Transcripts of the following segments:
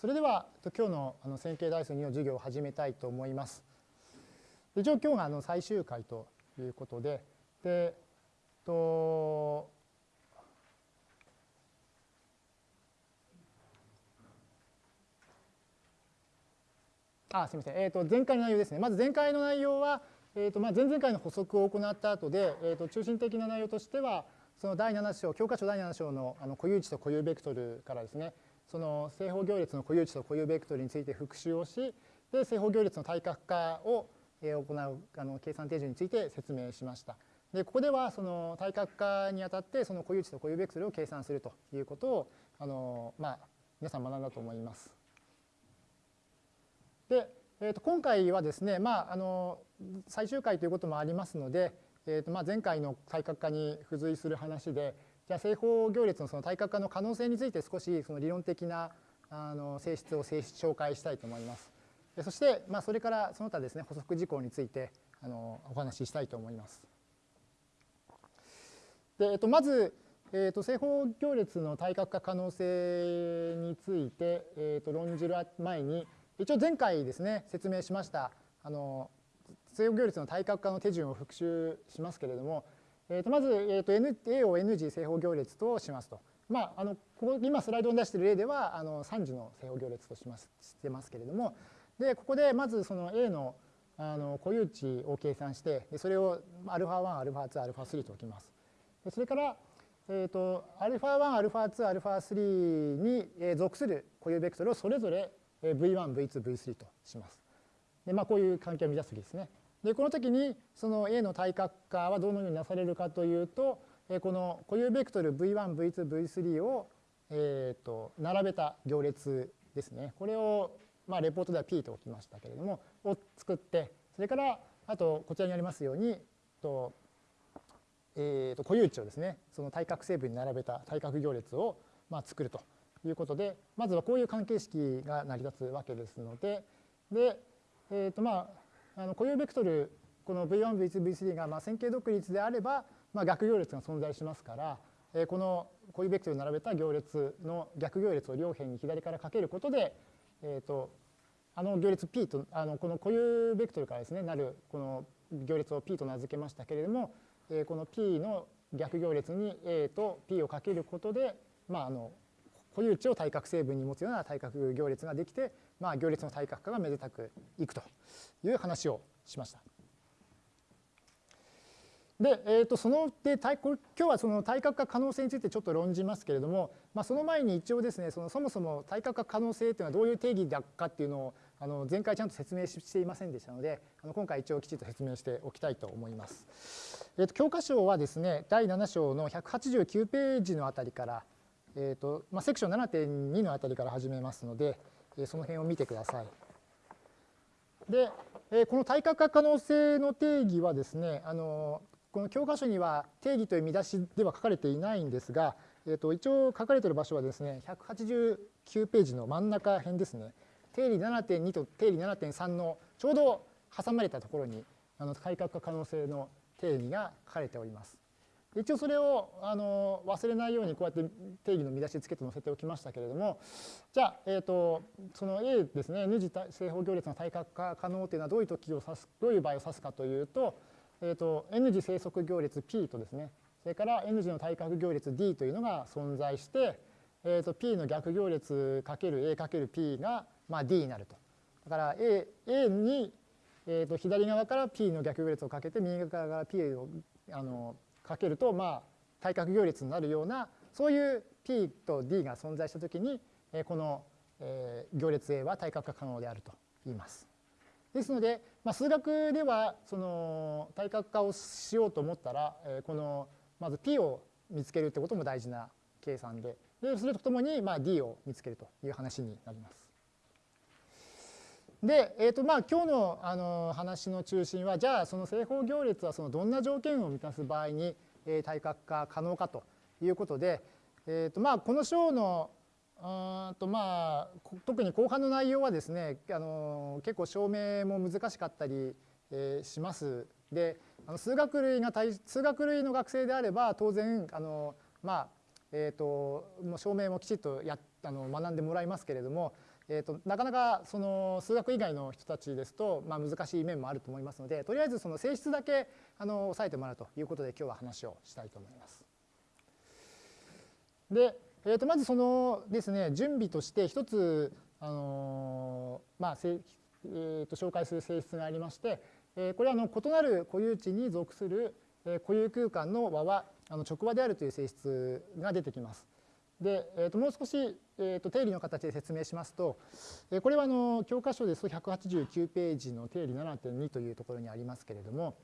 それでは今日のあの線形代数2の授業を始めたいと思います。一応今日があの最終回ということで、でとあすみません、えー、と前回の内容ですね。まず前回の内容は、えーとまあ、前々回の補足を行った後で、えー、と中心的な内容としては、その第7章、教科書第7章のあの固有値と固有ベクトルからですね、その正方行列の固有値と固有ベクトルについて復習をし、で正方行列の対角化を行うあの計算手順について説明しました。でここではその対角化にあたってその固有値と固有ベクトルを計算するということをあの、まあ、皆さん学んだと思います。で、えー、と今回はですね、まあ、あの最終回ということもありますので、えーとまあ、前回の対角化に付随する話でじゃあ正方行列のその対角化の可能性について少しその理論的なあの性質を紹介したいと思います。そして、まあ、それからその他ですね補足事項についてあのお話ししたいと思います。でえっと、まず、えっと、正方行列の対角化可能性について、えっと、論じる前に一応前回ですね説明しましたあの正方行列の対角化の手順を復習しますけれども、えー、とまず、えー、と N A を N 次正方行列としますと。まあ、あのここ今スライドに出している例ではあの3次の正方行列としますしてますけれどもでここでまずその A のあの固有値を計算してそれを α1、α2、α3 と置きます。それから、えー、と α1、α2、α3 に属する固有ベクトルをそれぞれ V1、V2、V3 とします。でまあ、こういう関係を満たす時ですね。 でこの時にその A の対角化はどのようになされるかというとこの固有ベクトル V1、V2、V3 を、えー、と並べた行列ですね。これを、まあ、レポートでは P と置きましたけれどもを作ってそれからあとこちらにありますようにと、えー、と固有値をですねその対角成分に並べた対角行列を、まあ、作るということでまずはこういう関係式が成り立つわけですのでで、えーとまああの固有ベクトルこの V1、V2、V3 がまあ線形独立であれば、まあ、逆行列が存在しますから、えこの固有ベクトルを並べた行列の逆行列を両辺に左からかけることで、えー、とあの行列 P とあのこの固有ベクトルからですねなるこの行列を P と名付けましたけれども、えこの P の逆行列に A と P をかけることで、まあ、あの固有値を対角成分に持つような対角行列ができて、まあ、行列の対角化がめでたくいくという話をしました。で、えー、とそので今日はその対角化可能性についてちょっと論じますけれども、まあ、その前に一応ですねそのそもそも対角化可能性というのはどういう定義だかっていうのをあの前回ちゃんと説明していませんでしたのであの今回一応きちんと説明しておきたいと思います。えー、と教科書はですね第7章の189ページのあたりから、えーとまあ、セクション7.2のあたりから始めますのでその辺を見てください。で、この対角化可能性の定義はですね、あのこの教科書には定義という見出しでは書かれていないんですが、えー、と一応書かれている場所はですね、189ページの真ん中辺ですね、定理7.2と定理7.3のちょうど挟まれたところにあの対角化可能性の定義が書かれております。一応それをあの忘れないようにこうやって定義の見出しつけて載せておきましたけれどもじゃあ、えーと、その A ですね N 次正方行列の対角化可能というのはどういう時を指すどういう場合を指すかというと,、えーと、N 次生息行列 P とですねそれから N 次の対角行列 D というのが存在して、えーと、P の逆行列 ×A×P が、まあ、D になると。だから A, A に、えー、と左側から P の逆行列をかけて右側から P をあのかけると、まあ、対角行列になるようなそういう P と D が存在したときにこの行列 A は対角化可能であると言います。ですので、まあ、数学ではその対角化をしようと思ったらこのまず P を見つけるってことも大事な計算ででそれとともにまあ D を見つけるという話になります。で、えーとまあ、今日のあの話の中心はじゃあその正方行列はそのどんな条件を満たす場合に、えー、対角化可能かということで、えーとまあ、この章のうんとまあ特に後半の内容はですねあの結構証明も難しかったり、えー、します。であの数学類が数学類の学生であれば当然あのまあえーと、もう証明もきちっとやあの学んでもらいますけれども、えーと、なかなかその数学以外の人たちですと、まあ、難しい面もあると思いますのでとりあえずその性質だけあの押さえてもらうということで今日は話をしたいと思います。で、えー、とまずそのですね準備として一つあのまあえー、と紹介する性質がありまして、えー、これはあの異なる固有値に属する固有空間の和はあの直和であるという性質が出てきます。で、えー、ともう少し、えー、と定理の形で説明しますと、えー、これはあの教科書ですと189ページの定理7.2というところにありますけれども、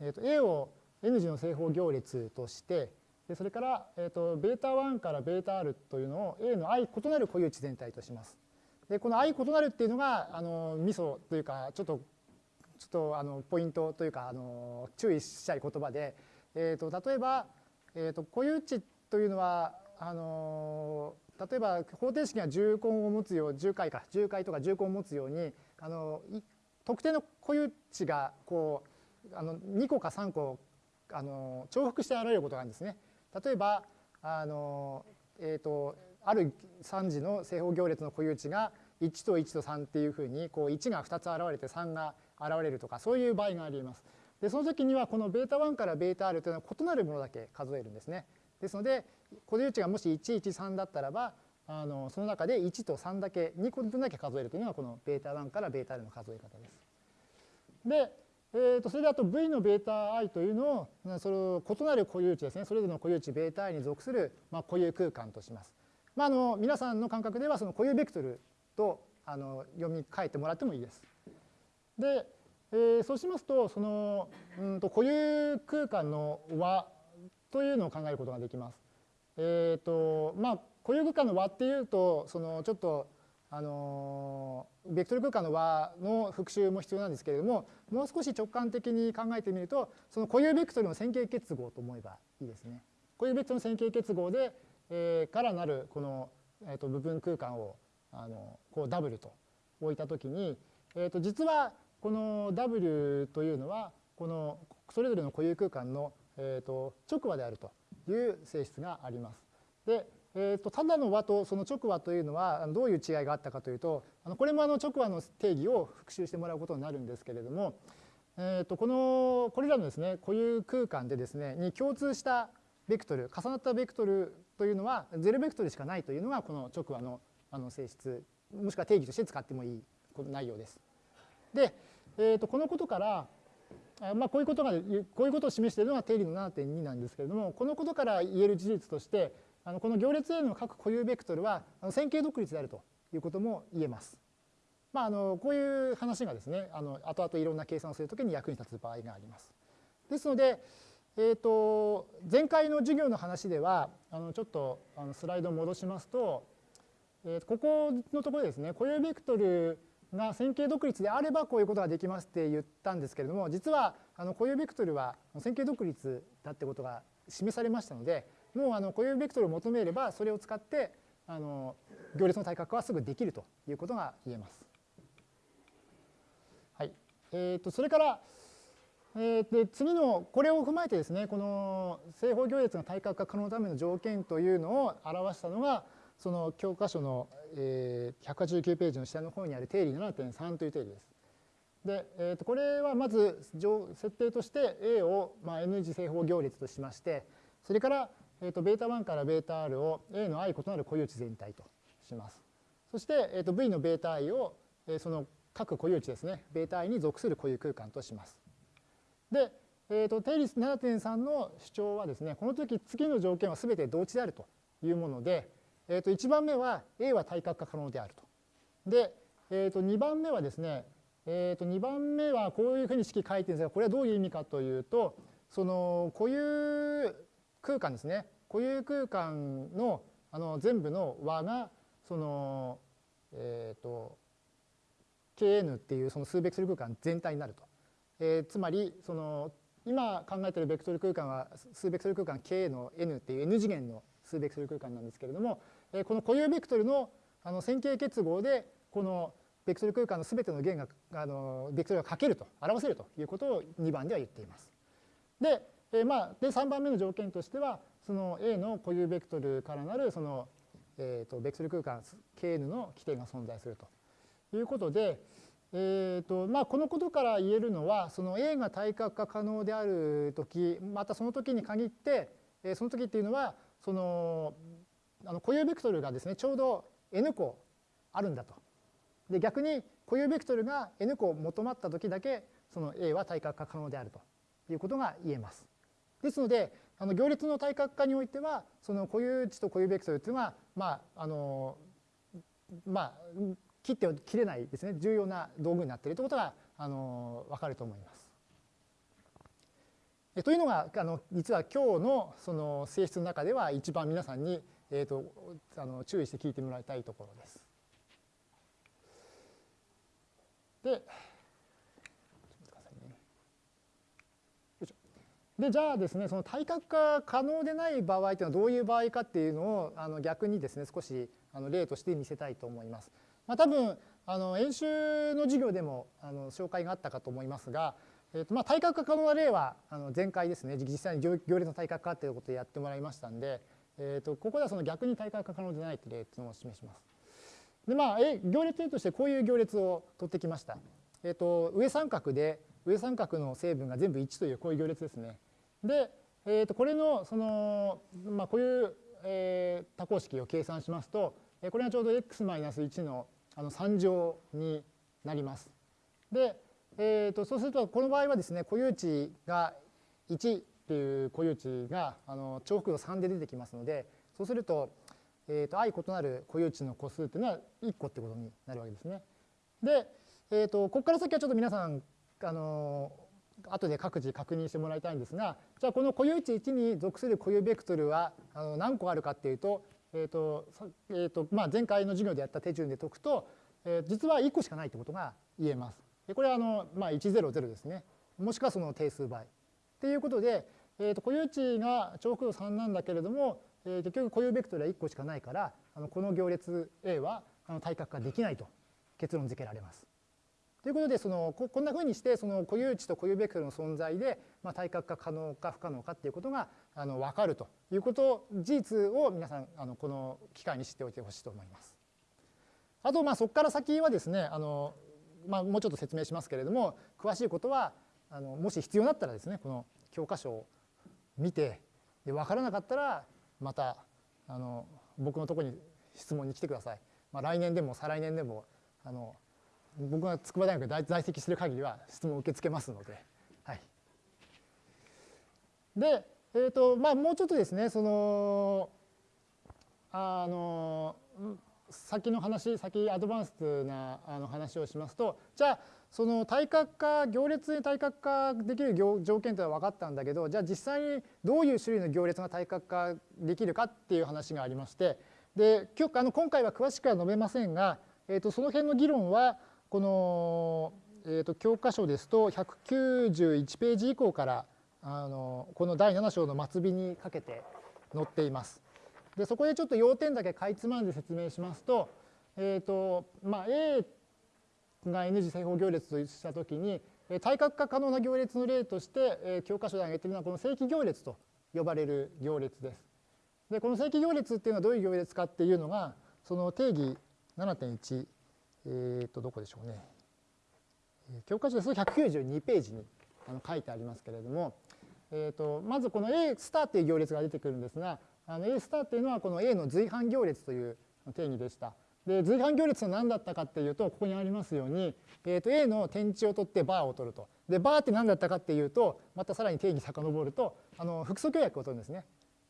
えー、と A を N 字の正方行列としてでそれから、えー、と β1 から βr というのを A の i 異なる固有値全体とします。でこの i 異なるっていうのがあのミソというかちょっとちょっとあのポイントというかあの注意したい言葉で、えー、と例えば、えー、と固有値というのはあの例えば方程式が重根を持つよう重解か重解とか重根を持つようにあの特定の固有値がこうあの2個か3個あの重複して現れることがあるんですね。例えばあの、えーと、ある3次の正方行列の固有値が1と1と3っていうふうにこう1が2つ現れて3が現れるとかそういう場合があります。でその時にはこの β1 から βr というのは異なるものだけ数えるんですね。ですので固有値がもし113だったらばあのその中で1と3だけ2個分だけ数えるというのがこの β1 から βr の数え方です。で、えー、とそれであと v の βi というのをその異なる固有値ですねそれぞれの固有値 βi に属する、まあ、固有空間とします。まあ、あの皆さんの感覚ではその固有ベクトルとあの読み替えてもらってもいいです。で、えー、そうしますとそのうんと固有空間の和 というのを考えることができます。えっ、ー、とまあ固有空間の和っていうとそのちょっとあのベクトル空間の和の復習も必要なんですけれどももう少し直感的に考えてみるとその固有ベクトルの線形結合と思えばいいですね。固有ベクトルの線形結合で、えー、からなるこの、えー、と部分空間をあのこう W と置いたときに、えー、と実はこの W というのはこのそれぞれの固有空間のえーと、直和であるという性質があります。で、えーと、ただの和とその直和というのはどういう違いがあったかというとあのこれもあの直和の定義を復習してもらうことになるんですけれども、えーと、このこれらのですね固有空間でですねに共通したベクトル重なったベクトルというのはゼロベクトルしかないというのがこの直和のあの性質もしくは定義として使ってもいい内容です。で、えー、とこのことからまあ、こういうことがこういうことを示しているのが定理の7.2なんですけれどもこのことから言える事実としてあのこの行列 A の各固有ベクトルは線形独立であるということも言えます。まあ、あのこういう話がですねあの後々いろんな計算をするときに役に立つ場合があります。ですので、えーと、前回の授業の話ではあのちょっとあのスライドを戻しますと、えー、ここのところですね固有ベクトルが線形独立であればこういうことができますって言ったんですけれども実はあの固有ベクトルは線形独立だってことが示されましたのでもうあの固有ベクトルを求めればそれを使ってあの行列の対角はすぐできるということが言えます。はいえー、とそれから、えー、で次のこれを踏まえてですねこの正方行列が対角化可能のための条件というのを表したのがその教科書の、えー、189ページの下の方にある定理7.3という定理です。で、えー、とこれはまず設定として A を、まあ、N 次正方行列としましてそれから、えー、と β1 から βr を A の i 異なる固有値全体とします。そして、えー、と V の βi を、えー、その各固有値ですね βi に属する固有空間とします。で、えー、と定理7.3の主張はですねこの時次の条件は全て同値であるというもので、 えー、と1番目は A は対角化可能であると。で、えー、と2番目はですね、えー、と2番目はこういうふうに式書いてるんですがこれはどういう意味かというとその固有空間ですね固有空間のあの全部の和がそのえ、と kn っていうその数ベクトル空間全体になると。えー、つまりその今考えているベクトル空間は数ベクトル空間 k の n っていう n 次元の数ベクトル空間なんですけれどもこの固有ベクトルのあの線形結合でこのベクトル空間の全ての弦があのベクトルがかけると表せるということを2番では言っています。で,、えまあ、で3番目の条件としてはその A の固有ベクトルからなるその、えー、とベクトル空間 Kn の規定が存在するということで、えーとまあ、このことから言えるのはその A が対角化可能である時またその時に限ってその時っていうのはそのあの固有ベクトルがですねちょうど n 個あるんだと。で逆に固有ベクトルが n 個求まった時だけその A は対角化可能であるということが言えます。ですのであの行列の対角化においてはその固有値と固有ベクトルというのはまああのまあ切って切れないですね重要な道具になっているということがあの分かると思います。というのがあの実は今日のその性質の中では一番皆さんに、えーと、あの注意して聞いてもらいたいところです。ででじゃあですねその対角化可能でない場合というのはどういう場合かっていうのをあの逆にですね少しあの例として見せたいと思います。まあ、多分あの演習の授業でもあの紹介があったかと思いますが、えーとまあ、対角化可能な例はあの前回ですね実際に行列の対角化っていうことをやってもらいましたんで、えー、とここではその逆に対角化可能でないという例っていうのを示します。でまあ、行列例としてこういう行列を取ってきました。えー、と上三角で上三角の成分が全部1というこういう行列ですね。で、えー、とこれのその、まあ、こういう、えー、多項式を計算しますとこれがちょうど x-1 のあの3乗になります。で、えー、とそうするとこの場合はですね固有値が1っていう固有値があの重複度3で出てきますのでそうすると,、えー、と相異なる固有値の個数っていうのは1個ってことになるわけですね。で、えー、とここから先はちょっと皆さんあの後で各自確認してもらいたいんですがじゃあこの固有値1に属する固有ベクトルはあの何個あるかっていうと,、えーとえーとまあ、前回の授業でやった手順で解くと、えー、実は1個しかないってことが言えます。これはあの、まあ、100ですねもしくはその定数倍。っていうことで、えー、と固有値が重複度3なんだけれども、えー、結局固有ベクトルは1個しかないからあのこの行列 A はあの対角化できないと結論付けられます。ということでそのこんなふうにしてその固有値と固有ベクトルの存在で、まあ、対角化可能か不可能かっていうことがあの分かるということ事実を皆さんあのこの機会に知っておいてほしいと思います。あとまあそこから先はですねあの、まあ、もうちょっと説明しますけれども詳しいことはあのもし必要だったらですねこの教科書を見てで分からなかったらまたあの僕のとこに質問に来てください。まあ、来年でも再来年でもあの僕が筑波大学で在籍している限りは質問を受け付けますので。はい、で、えーとまあ、もうちょっとですねそのあの先の話先アドバンスなあの話をしますとじゃあその対角化行列に対角化できる条件というのは分かったんだけどじゃあ実際にどういう種類の行列が対角化できるかっていう話がありましてで今日あの今回は詳しくは述べませんが、えー、とその辺の議論はこの、えー、と教科書ですと191ページ以降からあのこの第7章の末尾にかけて載っています。でそこでちょっと要点だけかいつまんで説明しますと,、えーとまあ、A が N 次正方行列としたときに対角化可能な行列の例として、え教科書で挙げているのはこの正規行列と呼ばれる行列です。でこの正規行列っていうのはどういう行列かっていうのがその定義7.1えっ、と、どこでしょうね。教科書ですと192ページにあの書いてありますけれども、えーと、まずこの A スターっていう行列が出てくるんですが、あの A スターっていうのはこの A の随伴行列という定義でした。で随伴行列は何だったかっていうとここにありますように、えー、と A の点値を取ってバーを取ると。でバーって何だったかっていうとまたさらに定義遡るとあの複素協約を取るんですね。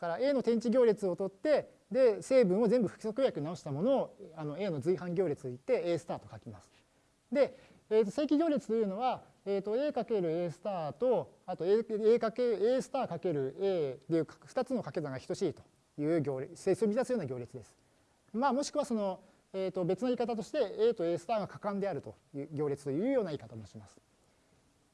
だから A の点値行列を取ってで成分を全部不規則約直したものをあの A の随伴行列といって A スターと書きます。で、えー、と正規行列というのは、えー、と A かける A スターとあと A, A かけ A スターかける A という2つの掛け算が等しいという行列整数を満たすような行列です。まあ、もしくはその、えー、と別の言い方として A と A スターが可感であるという行列というような言い方もします。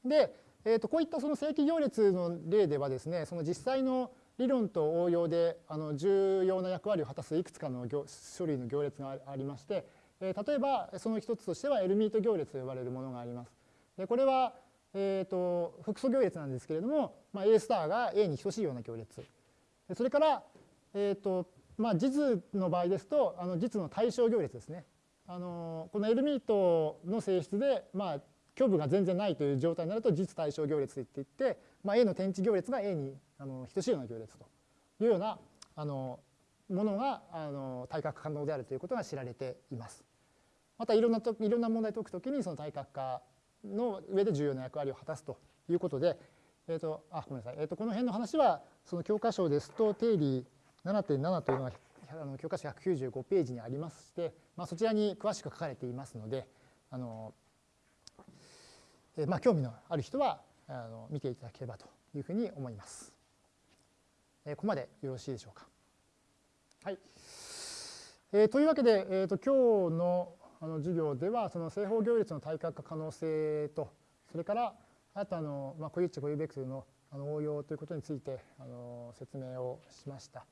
で、えー、とこういったその正規行列の例ではですねその実際の理論と応用であの重要な役割を果たすいくつかの書類の行列がありまして、え例えばその一つとしてはエルミート行列と呼ばれるものがあります。でこれは、えーと、複素行列なんですけれども、まあ、A スターが A に等しいような行列。それから、えーとまあ、実の場合ですとあの実の対象行列ですね。あのこの L ミートの性質で、まあ、虚部が全然ないという状態になると実対象行列といっていって、まあ、A の天地行列が A にあの等しいような行列というようなあのものがあの対角可能であるということが知られています。またいろんなといろんな問題を解くときにその対角化の上で重要な役割を果たすということで、えーとあごめんなさいえーと、この辺の話はその教科書ですと定理7.7というのがあの教科書195ページにありまして、まあ、そちらに詳しく書かれていますのであの、え、まあ、興味のある人はあの見ていただければというふうに思います。え、ここまでよろしいでしょうか。はい。えー、というわけで、えーと、今日のあの授業ではその正方行列の対角化可能性とそれからあとあの、まあ、固有値固有ベクトルのあの応用ということについてあの説明をしました。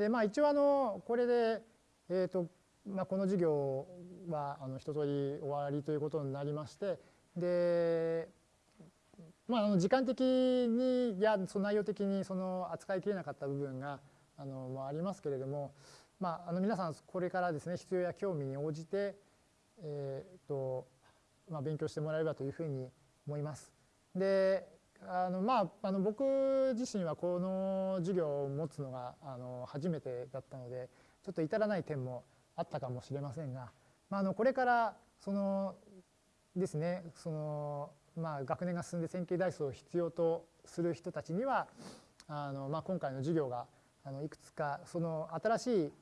でまあ一応あのこれで、えーとまあ、この授業はあの一通り終わりということになりましてで、まあ、あの時間的にやその内容的にその扱いきれなかった部分があのもありますけれども、まあ、あの皆さんこれからですね必要や興味に応じて、えーとまあ、勉強してもらえればというふうに思います。であのまあ、あの僕自身はこの授業を持つのがあの初めてだったのでちょっと至らない点もあったかもしれませんが、まあ、あのこれからそのですねその、まあ、学年が進んで線形代数を必要とする人たちにはあの、まあ、今回の授業があのいくつかその新し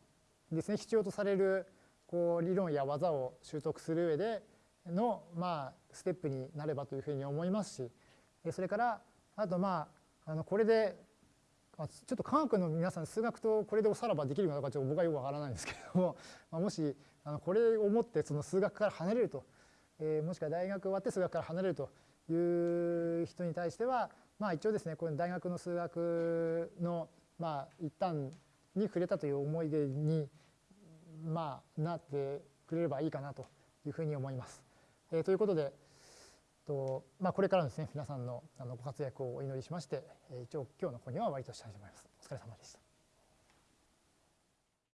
いですね必要とされるこう理論や技を習得する上でのまあステップになればというふうに思いますしそれからあとまああのこれでちょっと科学の皆さん数学とこれでおさらばできるかどうかちょっと僕はよくわからないんですけれども、まあ、もしあのこれをもってその数学から離れると、えー、もしくは大学終わって数学から離れるという人に対してはまあ一応ですねこの大学の数学のまあ一旦に触れたという思い出にまあなってくれればいいかなというふうに思います。えー、ということで、とまあ、これからですね皆さんのあのご活躍をお祈りしまして、え、一応今日の講義は終わりとしたいと思います。お疲れ様でした。